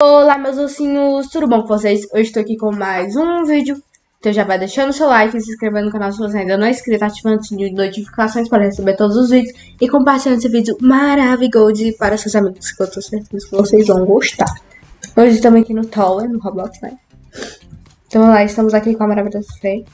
Olá meus ursinhos, tudo bom com vocês? Hoje estou aqui com mais um vídeo Então já vai deixando seu like, se inscrevendo no canal se você ainda não é inscrito Ativando o sininho de notificações para receber todos os vídeos E compartilhando esse vídeo maravilhoso para seus amigos Que eu tô certeza que vocês vão gostar Hoje estamos aqui no Tower, no Roblox, né? Então vamos lá, estamos aqui com a maravilhosa Fê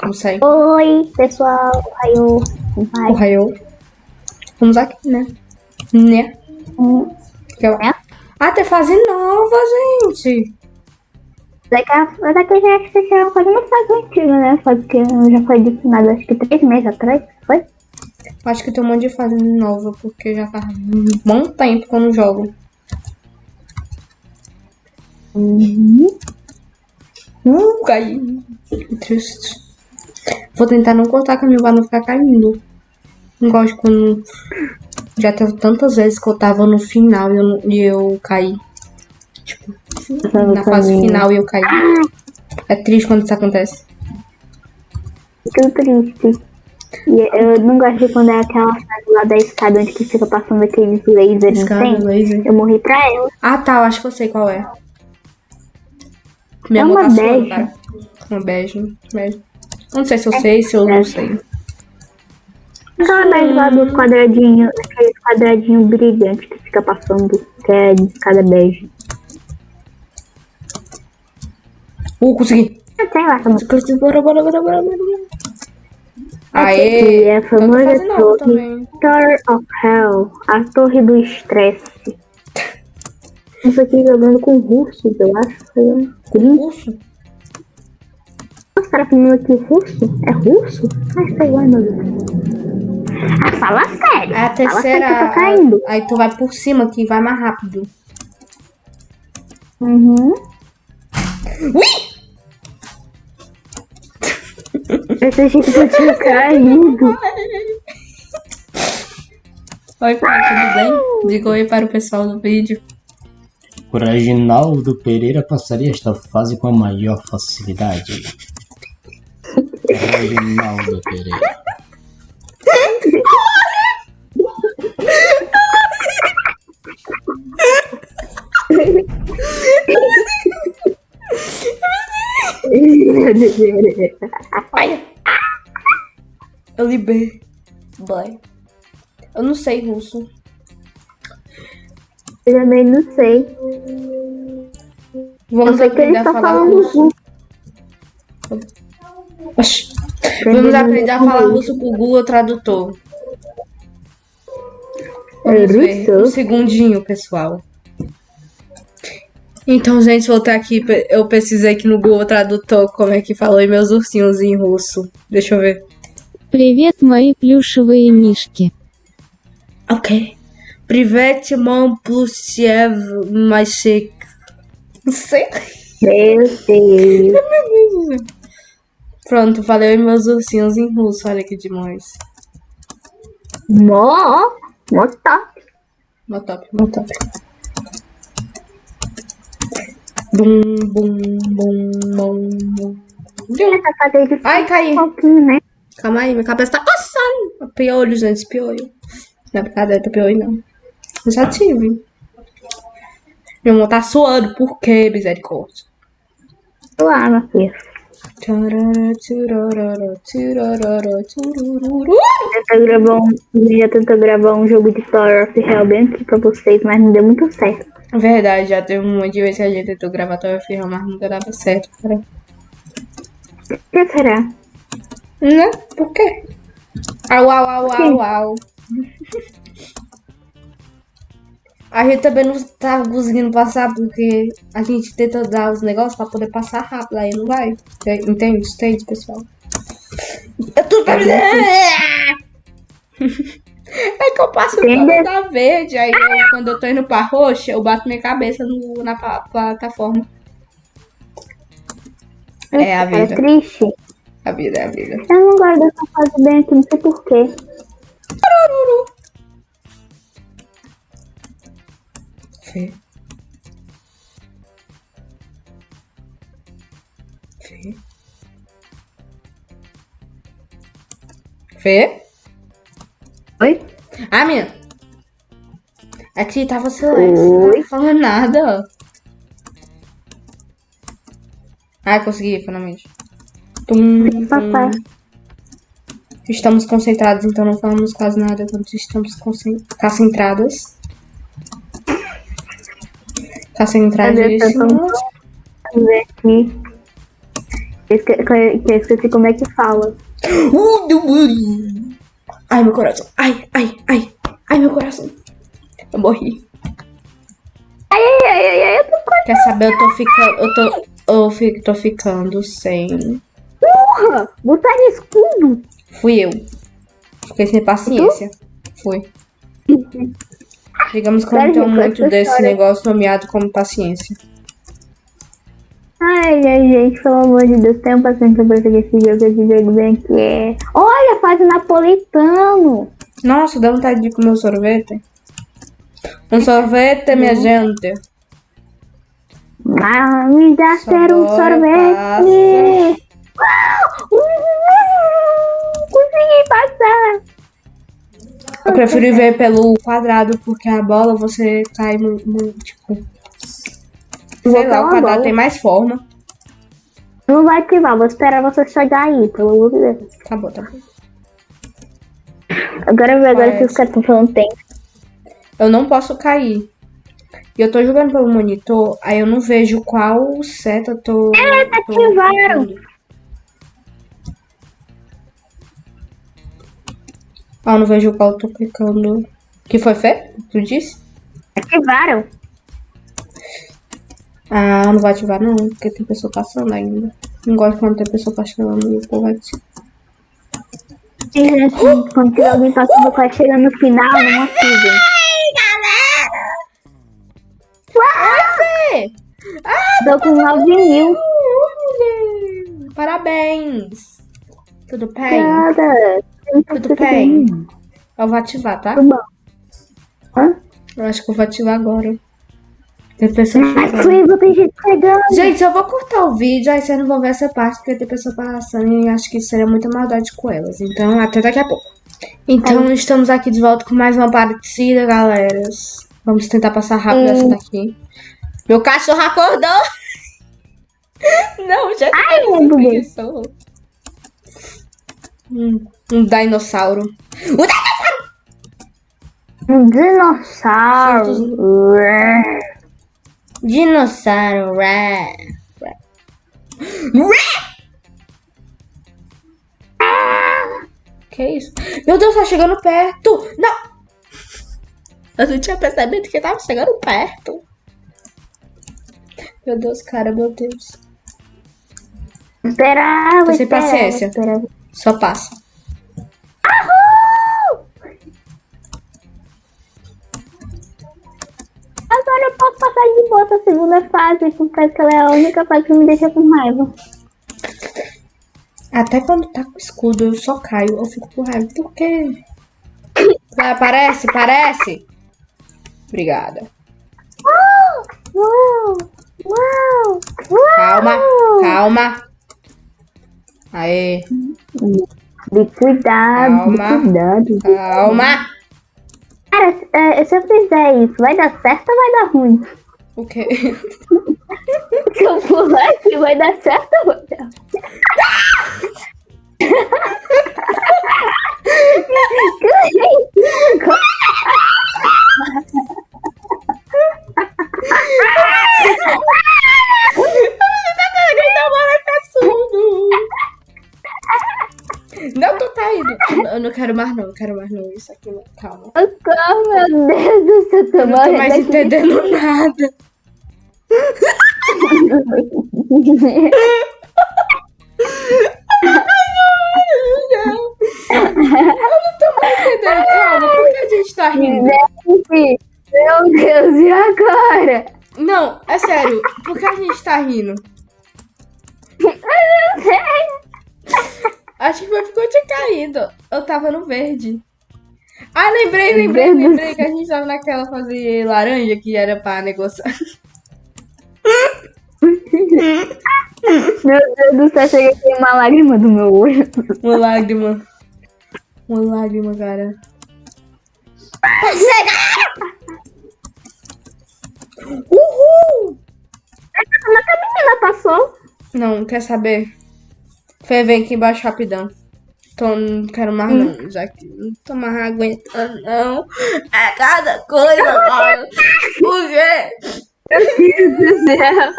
Vamos sair Oi pessoal, Raio O Raio Vamos aqui, né? Né? Hum. É? Ah, tem fase nova, gente. Daqui a, daqui já acho que já faz uma fase antiga, né? Fase que já foi adicionada acho que três meses atrás, foi? Acho que tem um monte de fase nova, porque já faz um bom tempo que eu não jogo. Uhum. Uh, caí. Que triste. Vou tentar não cortar caminho pra não ficar caindo. Não gosto quando já teve tantas vezes que eu tava no final e eu, e eu caí. Tipo, na fase final e eu caí. É triste quando isso acontece. Fico triste. E eu não gosto de quando é aquela fase lá da escada onde que fica passando aqueles lasers, Escada, não tem? laser. Eu morri pra ela. Ah, tá. Eu acho que eu sei qual é. É uma tá bege. cara. Uma bege. bege. Não sei se eu sei, se eu não sei. Mais lá do quadradinho, aquele quadradinho brilhante que fica passando, que é de escada bege. Uh, consegui. Ah, Sei lá, tá bom. Bora, bora, bora, bora, bora. Aqui Aê! é a Eu famosa torre. Tower of Hell, a torre do estresse. Isso aqui jogando com russos, eu acho. Foi um Urso? Os caras falando aqui russo? É russo? Ai, sei lá, meu Deus. Ah, fala sério. É a Fala sério que eu terceira. tô caindo. Aí tu vai por cima que vai mais rápido. Uhum. Ui! Eu achei que eu tinha caído. Oi, pai, tudo bem? Diga oi para o pessoal do vídeo. O Reginaldo Pereira passaria esta fase com a maior facilidade. Reginaldo Pereira. Olha. Eu libei. Boy. Eu não sei russo. Eu também não sei. Vamos Eu aprender a falar falando russo. Oxi. Vamos aprender a falar russo com o Google Tradutor. Vamos ver. Um Russo? segundinho, pessoal. Então, gente, voltar aqui. pe- Eu pesquisei aqui no Google Tradutor como é que falou em meus ursinhos em russo. Deixa eu ver. Привет, мои плюшевые мишки. Ok. Привет, мам, плюсев, мальчик. Não sei. Meu Deus. Pronto, falei em meus ursinhos em russo. Olha que demais. Mó. Mó top. Mó top, mó top. Bum, bum, bum, bum, bum. Ai, caí. um pouquinho, né? Calma aí, minha cabeça tá coçando. Piolho, gente, piolho. Não é brincadeira, tá piolho não. Eu já tive. Meu irmão tá suando, por quê, misericórdia? Meu filho. Tentou gravar um, já tentou gravar um jogo de Tower of Hell bem aqui pra vocês, mas não deu muito certo. Verdade, já teve um monte de vezes que a gente tentou gravar Tower of Hell, mas nunca dava certo, cara. O que será? Né? Por quê? Au, au, au, au, au. A gente também não tá conseguindo passar porque a gente tenta dar os negócios pra poder passar rápido, aí não vai. Entende? Entende, pessoal? É tudo pra mim. É que eu passo Entende? toda verde, aí eu, quando eu tô indo pra roxa, eu bato minha cabeça no, na pla- plataforma. É a É vida. triste. A vida é a vida. Eu não gosto dessa fase bem aqui, não sei porquê. Fê. Fê. Fê? Oi? Ah, minha. Aqui tava silêncio, não tava falando nada. Ai, consegui, finalmente. Tum, Papai. tum. Estamos concentrados, então não falamos quase nada quando estamos concen- concentradas. Concentradíssimas. Vamos ver aqui. Eu esque- que eu esqueci como é que fala. Ai, meu coração. Ai, ai, ai. Ai, meu coração. Eu morri. Ai, ai, ai, ai, eu tô com Quer saber? Eu tô ficando. Eu tô. Eu tô ficando sem. porra! Botar escudo! Fui eu. Fiquei sem paciência. Fui. Digamos que eu não tenho muito desse história- negócio nomeado como paciência. Ai, ai, gente, pelo amor de Deus, tenham paciência pra pegar esse jogo, esse jogo bem que é. Olha, faz napolitano! Nossa, dá vontade de comer um sorvete. Um sorvete, minha gente. Ah, me dá ser um sorvete! Uau! Uhul! Eu prefiro ir ver pelo quadrado, porque a bola você cai no. no- tipo. Sei lá, o quadrado bola. tem mais forma. Não vai ativar, vou esperar você chegar aí, pelo amor de Deus. Tá bom, tá bom. Agora eu ver agora que os caras estão falando tempo. Eu não posso cair. E eu tô jogando pelo monitor, aí eu não vejo qual seta eu tô. É, ativaram. Ah, eu não vejo qual eu tô clicando. Que foi, Fê? Tu disse? Ativaram? Ah, não vai ativar não, porque tem pessoa passando ainda. Não gosto quando tem pessoa passando e o povo ativa. E, gente, quando alguém passando, vai chegar no final, não ativem. Fê! Tô com 9 mil. Parabéns! Tudo bem? Nada. Tudo bem? Eu vou ativar, tá? Hã? Eu acho que eu vou ativar agora. Tem pessoa tem gente chegando. Gente, eu vou cortar o vídeo, aí vocês não vão ver essa parte, porque tem pessoa passando e acho que seria muita maldade com elas. Então, até daqui a pouco. Então, estamos aqui de volta com mais uma partida, galera. Vamos tentar passar rápido essa daqui. Meu cachorro acordou! Não, já Ai, Deus. preguiçoso. Hum, um dinossauro. Um Um dinossauro. dinossauro. Ré. Ré. Que isso? Meu Deus, tá chegando perto! Não! Eu não tinha percebido que tava chegando perto. Meu Deus, cara, meu Deus. Esperava, Tô sem paciência. esperava. Só passa. Passar de boa a segunda fase, porque ela é a única fase que me deixa com raiva. Até quando tá com escudo, eu só caio. Eu fico com raiva. Por quê? Ah, Parece, parece. Obrigada. Uau! Uau! Uau! Calma, calma. Aê, De cuidado, Calma. de cuidado. calma. Cara, é, se eu fizer isso, vai dar certo ou vai dar ruim? O quê? Se eu pular aqui, vai dar certo ou vai dar. Não tô caindo. Eu não quero mais não, eu quero mais não. Isso aqui. Calma. Meu Deus do céu, tô Eu não tô mais aqui. entendendo nada. Eu não tô mais entendendo. Calma, por que a gente tá rindo? Gente, meu Deus, e agora? Não, é sério. Por que a gente tá rindo? Acho que foi porque eu tinha caído. Eu tava no verde. Ah, lembrei, lembrei, lembrei que a gente tava naquela fase laranja que era pra negociar. Meu Deus do céu, chega aqui uma lágrima do meu olho. Uma lágrima. Uma lágrima, cara. Uhul! Ela passou. Não, quer saber? Fê, vem aqui embaixo rapidão. Tô, não quero mais não, já que não tô mais aguentando, não. É cada coisa, mano. Por quê? Deus do céu.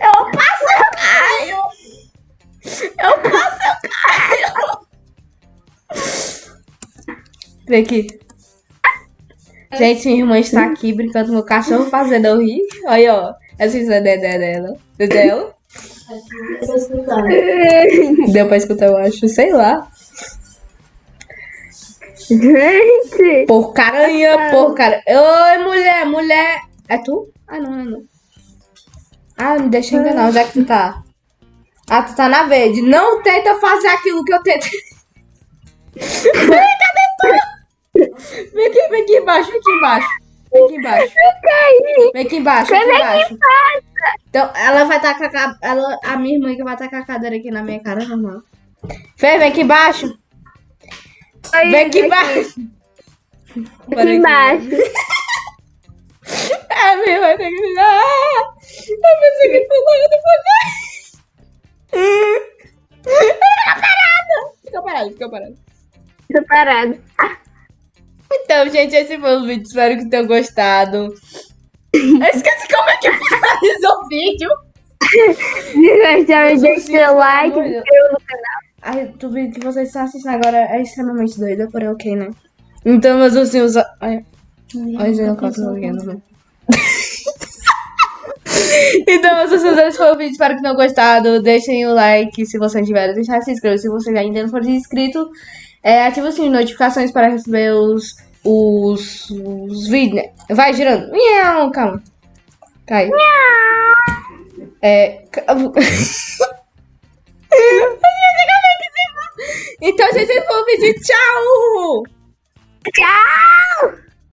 Eu passo, eu caio. Eu passo, eu caio. Vem aqui. Gente, minha irmã está aqui brincando com o cachorro, fazendo eu rir. Olha, ó. Essa é a dedé dela. Dedé? Deu pra escutar, eu acho. Sei lá. Gente. Porcaranha, porcaranha. Oi, mulher, mulher. É tu? Ah, não, não, não. Ah, me deixa enganar. Onde é que tu tá? Ah, tu tá na verde. Não tenta fazer aquilo que eu tento. Vem, cadê tu? Vem aqui, vem aqui embaixo, vem aqui embaixo. Vem aqui embaixo. Vem aqui embaixo, vem aqui embaixo. Então, ela vai tacar a, ela, a minha irmã que vai tacar a cadeira aqui na minha cara, normal. Fê, vem aqui embaixo. Vem aqui embaixo. Aqui embaixo. A minha irmã tem que... Ah, eu pensei que pulou, eu depois... Fica parada. Fica parada, fica parada. Tô parado. Então, gente, esse foi o vídeo. Espero que tenham gostado. Eu esqueci como é que finaliza o vídeo. Se gostaram, deixe seu like, se inscreva no canal. Ai, o vídeo que vocês estão assistindo agora é extremamente doido, porém ok, né? Então, meus ursinhos... Ai, ai, eu não posso vendo, né? Então, meus ursinhos, esse foi o vídeo. Espero que tenham gostado. Deixem o like se vocês tiverem. Deixar se inscrever se você ainda não for inscrito. É, ativa o sininho de notificações para receber os, os, os vídeos, né? Vai girando. Miau, calma. Cai. É... ca- Então, gente, esse foi o vídeo. Tchau! Tchau!